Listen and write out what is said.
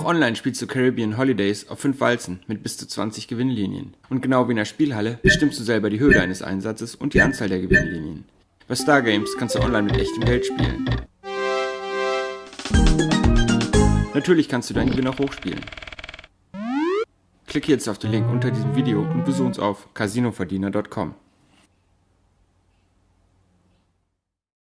Auch Online spielst du Caribbean Holidays auf 5 Walzen mit bis zu 20 Gewinnlinien. Und genau wie in der Spielhalle bestimmst du selber die Höhe deines Einsatzes und die Anzahl der Gewinnlinien. Bei Stargames kannst du online mit echtem Geld spielen. Natürlich kannst du deinen Gewinn auch hochspielen. Klicke jetzt auf den Link unter diesem Video und besuch uns auf casinoverdiener.com.